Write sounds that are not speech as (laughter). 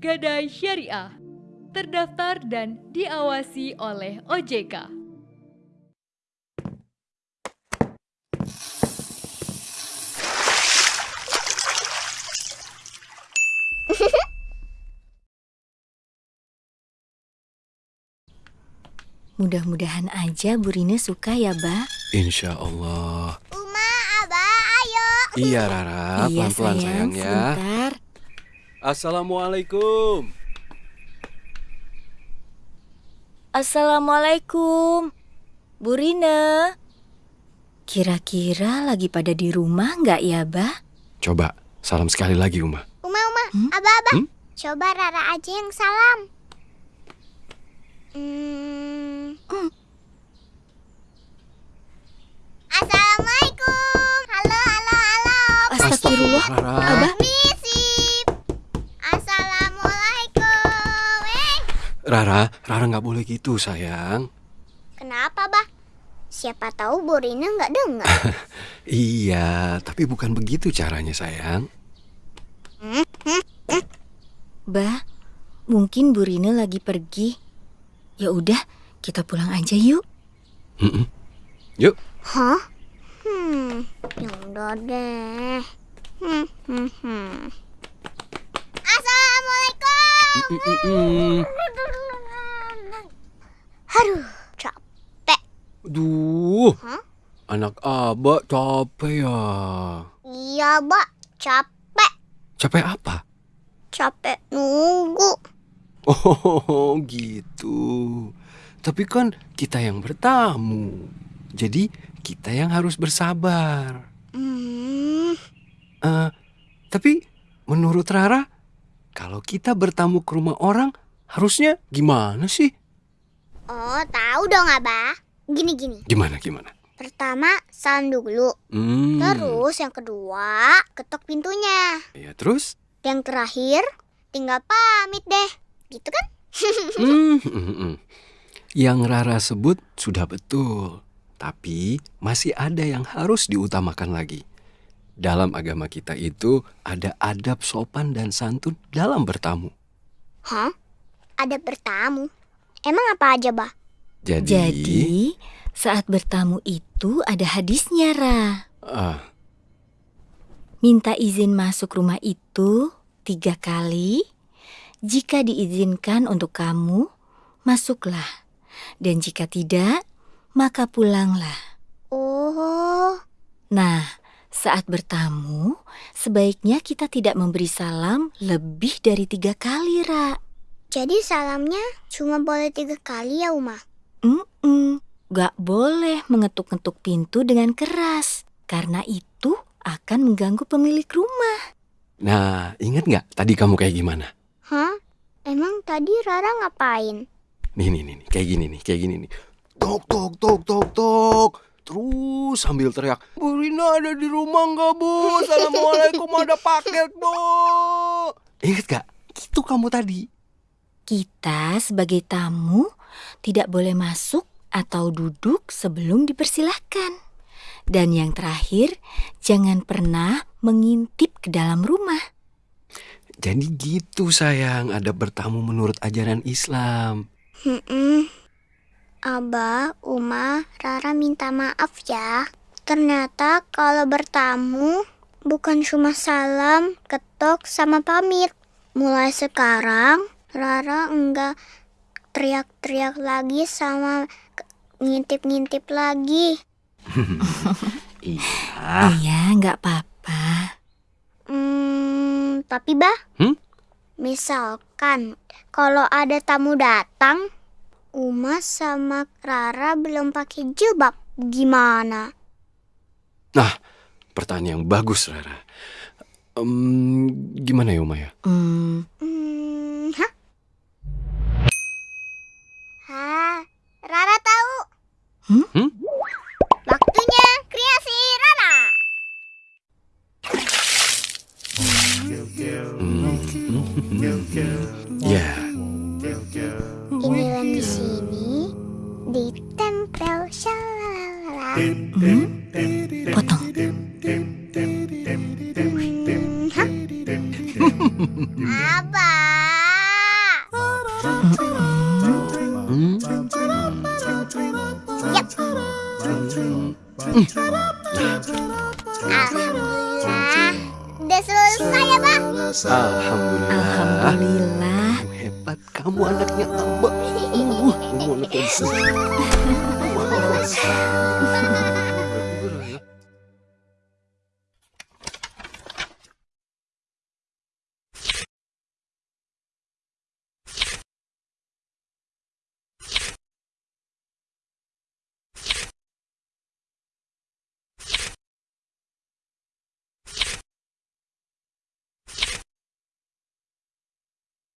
Gadai Syariah, terdaftar dan diawasi oleh OJK. (laughs) Mudah-mudahan aja Bu Rina suka ya, Ba. Insya Allah. Uma, Abah, ayo. Iya Rara, iya, pelan-pelan sayang, ya. sebentar. Assalamualaikum. Assalamualaikum. Bu Rina. Kira-kira lagi pada di rumah nggak ya, Ba? Coba salam sekali lagi Uma. Uma, Uma, Hmm? Abah, Abah. Hmm? Coba Rara aja yang salam. Hmm. Assalamualaikum. Halo, halo, halo. Astagfirullah. Abah, Rara, Rara nggak boleh gitu sayang. kenapa, Bah? Siapa tahu Bu Rina nggak dengar. (laughs) Iya, tapi bukan begitu caranya sayang. Ba, mungkin Bu Rina lagi pergi. Ya udah, kita pulang aja yuk. Yuk. Hah? Hmm, yaudah deh. Hmm, hmm, hmm. Assalamualaikum capek. Duh, Hah? Anak abah capek ya. Iya, Mbak. Capek. Capek apa? Capek nunggu. Oh (laughs) gitu. Tapi kan kita yang bertamu. Jadi kita yang harus bersabar. Hmm, Eh, tapi menurut Rara, kalau kita bertamu ke rumah orang, harusnya gimana sih? oh, tahu dong, Abah. Gini-gini. Gimana gimana? Pertama, salam dulu. Hmm. Terus yang kedua, ketok pintunya. Ya terus? Yang terakhir, tinggal pamit deh. Gitu kan? (laughs) Hmm, hmm, hmm. Yang Rara sebut sudah betul. Tapi masih ada yang harus diutamakan lagi. Dalam agama kita itu ada adab sopan dan santun dalam bertamu. Hah? Ada bertamu? Emang apa aja, Bah? Jadi, Jadi, saat bertamu itu ada hadisnya, Ra. ah, Minta izin masuk rumah itu tiga kali. Jika diizinkan untuk kamu, masuklah. Dan jika tidak, maka pulanglah. Oh, Nah, saat bertamu, sebaiknya kita tidak memberi salam lebih dari tiga kali, Ra. jadi salamnya cuma boleh tiga kali ya, Uma? Mm-mm, gak boleh mengetuk-ngetuk pintu dengan keras, karena itu akan mengganggu pemilik rumah. nah ingat nggak tadi kamu kayak gimana? Hah? Emang tadi Rara ngapain? Nih, nih, nih, nih, kayak gini nih, kayak gini nih. Tok, tok, tok, tok, tok. Terus sambil teriak, Bu Rina ada di rumah nggak, Bu? Assalamualaikum, ada paket, Bu. Ingat gak? Itu kamu tadi. Kita sebagai tamu tidak boleh masuk atau duduk sebelum dipersilahkan. Dan yang terakhir, jangan pernah mengintip ke dalam rumah. Jadi gitu sayang, ada bertamu menurut ajaran Islam. Hmm, Abah, Uma, Rara minta maaf ya. Ternyata kalau bertamu bukan cuma salam, ketok, sama pamit. Mulai sekarang, Rara enggak teriak-teriak lagi sama ngintip-ngintip lagi. Iya. Iya, nggak apa-apa. Hmm, tapi bah, Hmm? misalkan kalau ada tamu datang, Uma sama Rara belum pakai jilbab, gimana? Pertanyaan yang bagus, Rara. Em, gimana ya, Uma ya? Hmm, 음. 예. 일렁심이 네 땀뼈 샤라라 음? 버터 아빠 음? 야. 음. 아. Udah selesai ya, Pak? Alhamdulillah. Alhamdulillah. Kamu hebat, kamu anaknya Abah. Uh, (laughs) kamu anaknya. (laughs)